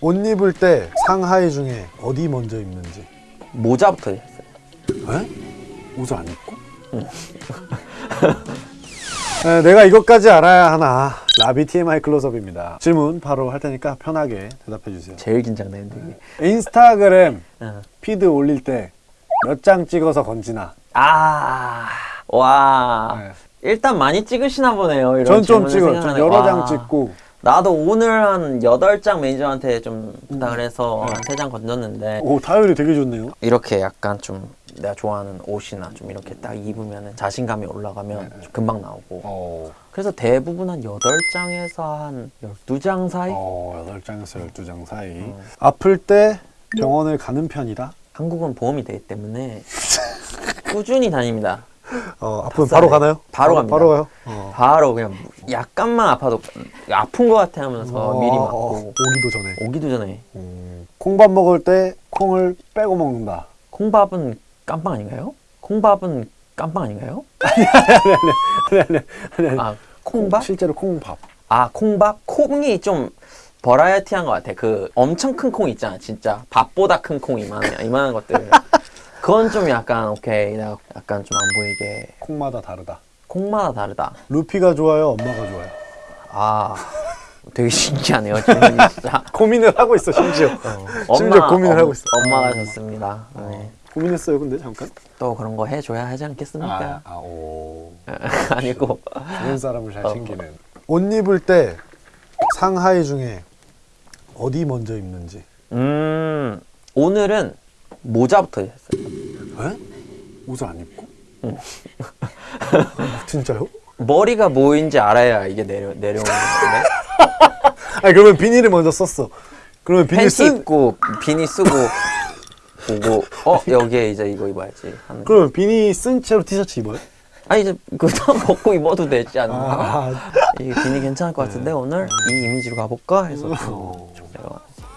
옷 입을 때 상하이 중에 어디 먼저 입는지 모자부터 했어요. 에? 옷을 안 입고? 에, 내가 이것까지 알아야 하나 라비 TMI 클로즈업입니다 질문 바로 할 테니까 편하게 대답해 주세요 제일 긴장되는데 이게. 인스타그램 어. 피드 올릴 때 몇 장 찍어서 건지나 아, 와. 네. 일단 많이 찍으시나 보네요. 이런 전좀 찍어요 좀 생각하네. 여러 와. 장 찍고 나도 오늘 한 8장 매니저한테 좀 부탁을 해서 한 3장 건졌는데 오 타율이 되게 좋네요. 이렇게 약간 좀 내가 좋아하는 옷이나 좀 이렇게 딱 입으면 자신감이 올라가면 좀 금방 나오고. 어, 그래서 대부분 한 8장에서 한 12장 사이? 어 8장에서 12장 사이. 아플 때 병원을 가는 편이다? 한국은 보험이 되기 때문에 꾸준히 다닙니다. 어, 아프면. 바로 가나요? 바로 갑니다. 바로 가요? 어. 바로 그냥 약간만 아파도 아픈 것 같아 하면서 어, 미리 어, 맞고 오기도 전에 오기도 전에 음, 콩밥 먹을 때 콩을 빼고 먹는다 콩밥은 깜빵 아닌가요? 콩밥은 깜빵 아닌가요? 아니 아니 아니 아니 아 콩밥? 실제로 콩밥 아 콩밥? 콩이 좀 버라이어티한 것 같아 그 엄청 큰 콩 있잖아 진짜 밥보다 큰 콩 이만한, 이만한 것들 그건 좀 약간 오케이. 내가 약간 좀 안 보이게. 콩마다 다르다. 콩마다 다르다. 루피가 좋아요 엄마가 좋아요? 아 되게 신기하네요 질문이 진짜. 고민을 하고 있어 심지어. 심지어 엄마, 고민을 엄- 하고 있어. 엄마가 좋습니다. 네. 고민했어요 근데 잠깐? 또 그런 거 해줘야 하지 않겠습니까? 아오. 아니고. 좋은 사람을 잘 어. 챙기는. 옷 입을 때 상하이 중에 어디 먼저 입는지? 음 오늘은 모자부터 했어요 에? 옷을 안 입고? 진짜요? 머리가 뭐인지 알아야 이게 내려 내려오는 건데. 아니 그러면 비닐을 먼저 썼어. 그러면 비닐 팬티 쓴 입고 비니 쓰고 보고 어 여기에 이제 이거 입어야지 하는 그러면 비니 쓴 채로 티셔츠 입어요? 아니 이제 그다음 벗고 입어도 되지 않나? 아, 이 비니 괜찮을 것 같은데 오늘? 이 이미지로 가볼까? 해서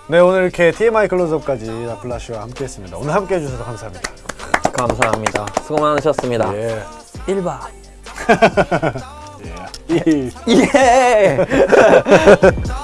네. 오늘 이렇게 TMI 클로즈업까지 라플라시와 함께했습니다. 오늘 함께 해 주셔서 감사합니다 감사합니다 수고 많으셨습니다 예. 1박 예. 이- 예